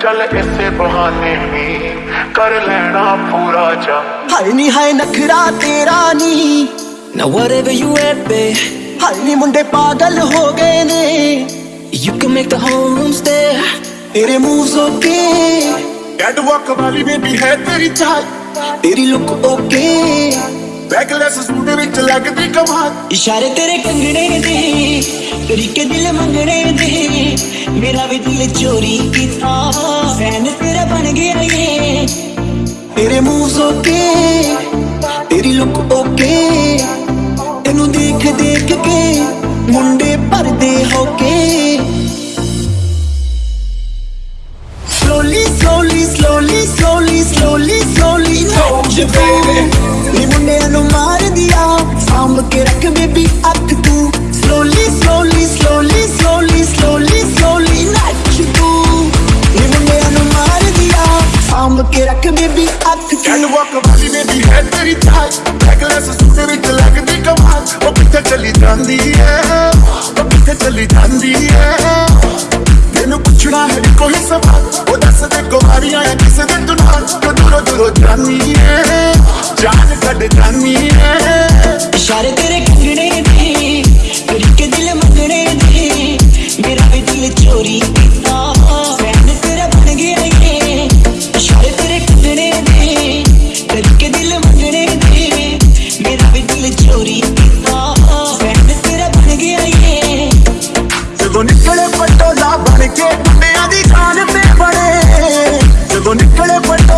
چل اسے بہانے کر لینا پورا جا نکھرا تیرا نی ہر نی پاگل ہو گئے You can make the تیرے موز اوکے ڈیڈ واک والی میں بھی ہے تیری چال تیری لک اوکے بیک لیس سوٹے میں چلا وچ تیری کمال اشارے تیرے کنگڑے دے طریقے دل منگڑے دے میرا بھی دل چوری کی تھا سین تیرا بن گیا یہ تیرے موز اوکے تیری لک اوکے hold you baby ਨੀ ਮੁੰਡਿਆਂ ਨੂੰ ਮਾਰ ਦਿਆ ਸਾਂਭ ਕੇ ਰੱਖ ਬੇਬੀ ਅੱਖ ਤੂੰ slowly slowly slowly slowly slowly slowly ਨੱਚ ਤੂੰ ਨੀ ਮੁੰਡਿਆਂ ਨੂੰ ਮਾਰ ਦਿਆ ਸਾਂਭ ਕੇ ਰੱਖ ਬੇਬੀ ਅੱਖ ਕੈਟ ਤੂੰ ਵਾਕ ਵਾਲੀ ਬੇਬੀ ਹੈ ਤੇਰੀ ਚਾਲ ਬੈਕਲੈਸ ਸੂਟ ਵਿੱਚ ਲੱਗਦੀ ਕਮਾਲ ਉਹ ਕਿੱਥੇ ਚਲੀ ਜਾਂਦੀ ਹੈ ਉਹ ਕਿੱਥੇ ਚਲੀ ਜਾਂਦੀ ਹੈ ਤੈਨੂੰ ਪੁੱਛਣਾ ਹੈ ਕੋਈ ਸਵਾਲ ਉਹ ਦੱਸ ਦੇ ਕੁਮਾਰੀਆਂ ਆ ਕਿਸੇ ਦੇ دورو دورو جانی ہے جان کٹ جانی ہے اشارے تیرے کنگنے دی چوری کیتا تیرے کے دل منگنے دی میرا بھی دل چوری نکلے پٹولا بن کے دنیا دی کھان تے بڑے جدو نکلے پٹولا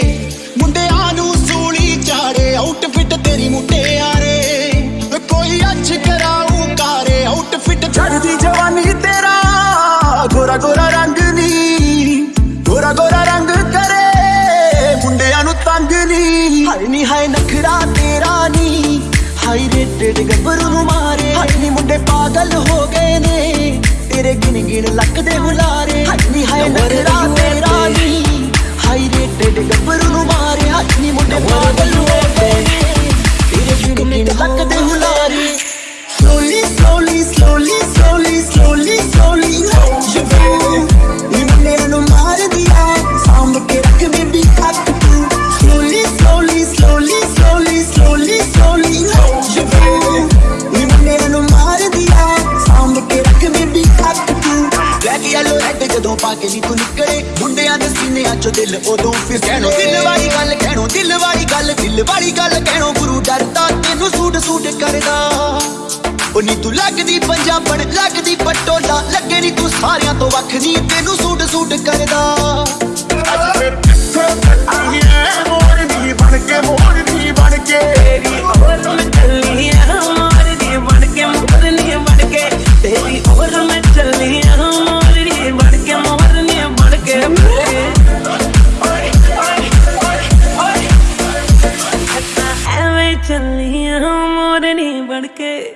ਨੀ ਹਾਏ ਨੀ ਹਾਏ ਨਖਰਾ ਤੇਰਾ ਨੀ ਹਾਈ ਰੇਟਡ ਗੱਭਰੂ ਨੂੰ ਮਾਰੇ ਹਾਏ ਨੀ ਮੁੰਡੇ ਪਾਗਲ ਹੋ ਗਏ ਨੇ ਤੇਰੇ ਗਿਣ ਗਿਣ ਲੱਕ ਦੇ ਹੁਲਾਰੇ ਹਾਏ ਨੀ ਹਾਏ ਨਖਰਾ ਤੇਰਾ ਨੀ ਹਾਈ ਰੇਟਡ ਗੱਭਰੂ ਨੂੰ ਮਾਰੇ ਹਾਏ گرو ڈرتا تین سوٹ سوٹ کر دیں تکاب لگتی پٹو ڈال لگے نی تاریا تو وقت تین سوٹ سوٹ کردا چلیاں ہم اور نہیں بڑھ کے